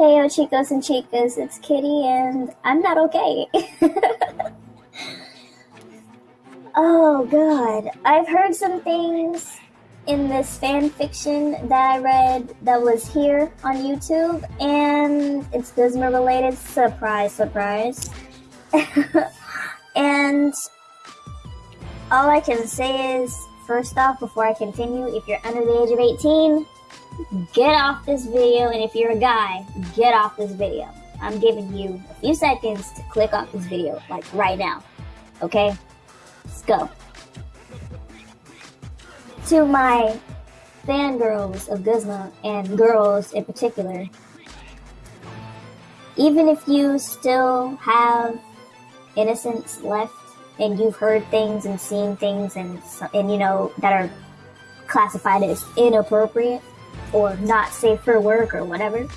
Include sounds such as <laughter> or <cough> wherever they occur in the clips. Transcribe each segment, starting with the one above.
Hey, yo, chicos and chicas, it's Kitty, and I'm not okay. <laughs> oh, God. I've heard some things in this fan fiction that I read that was here on YouTube, and it's Guzma related. Surprise, surprise. <laughs> and all I can say is, first off, before I continue, if you're under the age of 18, get off this video. And if you're a guy, get off this video. I'm giving you a few seconds to click off this video, like right now. Okay? Let's go. To my fangirls of Guzma and girls in particular, even if you still have innocence left and you've heard things and seen things and and you know that are classified as inappropriate or not safe for work or whatever.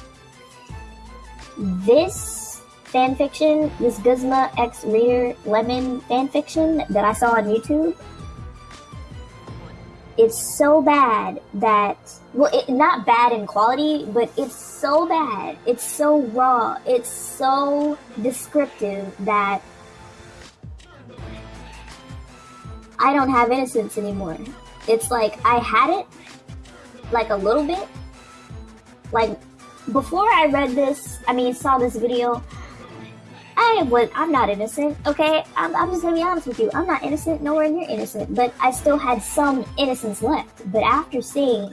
This fanfiction, this Guzma X Reader Lemon fanfiction that I saw on YouTube, it's so bad that well, it, not bad in quality, but it's so bad. It's so raw. It's so descriptive that I don't have innocence anymore. It's like I had it, like a little bit. Like before I read this, I mean, saw this video, I was, I'm not innocent, okay? I'm, I'm just gonna be honest with you. I'm not innocent, nowhere near innocent, but I still had some innocence left. But after seeing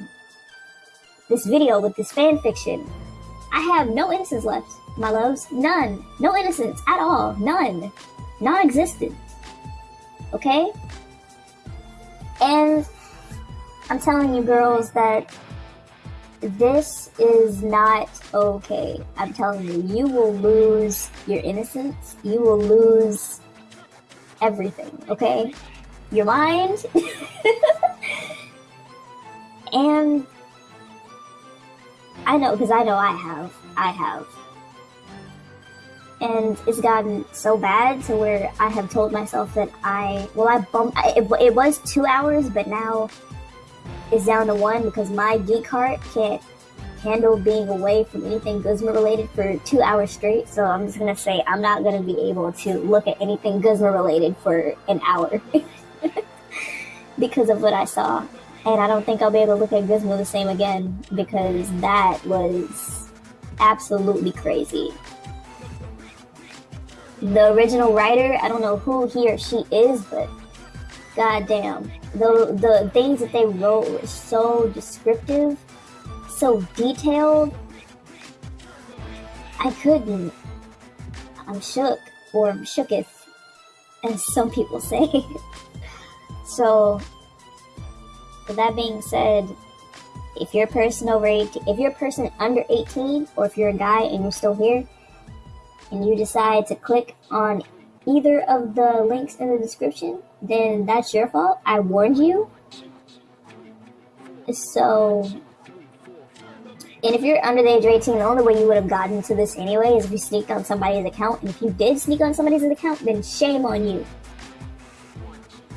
this video with this fan fiction, I have no innocence left, my loves. None. No innocence at all. None. Non existent. Okay? And I'm telling you, girls, that this is not okay. I'm telling you, you will lose your innocence. You will lose everything, okay? Your mind. <laughs> and I know, because I know I have. I have. And it's gotten so bad to where I have told myself that I, well, I bumped, it, it was two hours, but now is down to one because my geek heart can't handle being away from anything Guzma related for two hours straight. So I'm just gonna say I'm not gonna be able to look at anything Guzma related for an hour <laughs> because of what I saw. And I don't think I'll be able to look at Guzma the same again because that was absolutely crazy. The original writer, I don't know who he or she is, but goddamn, the the things that they wrote were so descriptive, so detailed. I couldn't. I'm shook, or shooketh, as some people say. <laughs> so, with that being said, if you're a person over 18, if you're a person under 18, or if you're a guy and you're still here, and you decide to click on either of the links in the description, then that's your fault. I warned you. So, and if you're under the age of 18, the only way you would have gotten to this anyway is if you sneaked on somebody's account. And if you did sneak on somebody's account, then shame on you.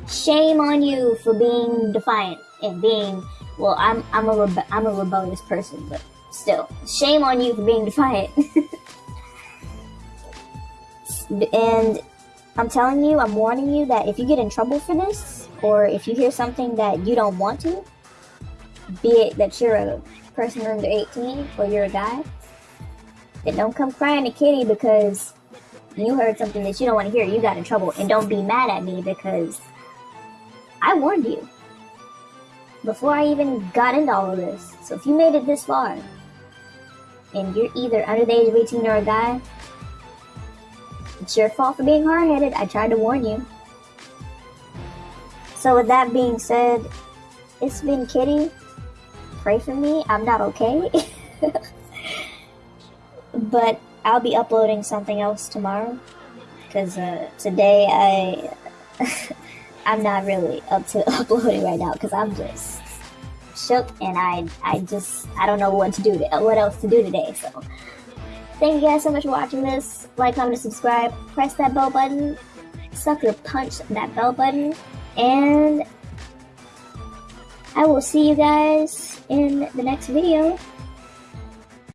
Shame on you for being defiant and being, well, I'm, I'm, a, rebe- I'm a rebellious person, but still, shame on you for being defiant. <laughs> and I'm telling you, I'm warning you that if you get in trouble for this, or if you hear something that you don't want to, be it that you're a person under 18 or you're a guy, then don't come crying to Kitty because you heard something that you don't want to hear. You got in trouble. And don't be mad at me because I warned you before I even got into all of this. So if you made it this far and you're either under the age of 18 or a guy, it's your fault for being hard headed. I tried to warn you. So, with that being said, it's been Kitty. Pray for me. I'm not okay. <laughs> but I'll be uploading something else tomorrow. Because uh, today I. <laughs> I'm not really up to <laughs> uploading right now because I'm just shook and I I just I don't know what to do to, what else to do today. So Thank you guys so much for watching this. Like, comment, and subscribe. Press that bell button. Sucker punch that bell button. And I will see you guys in the next video.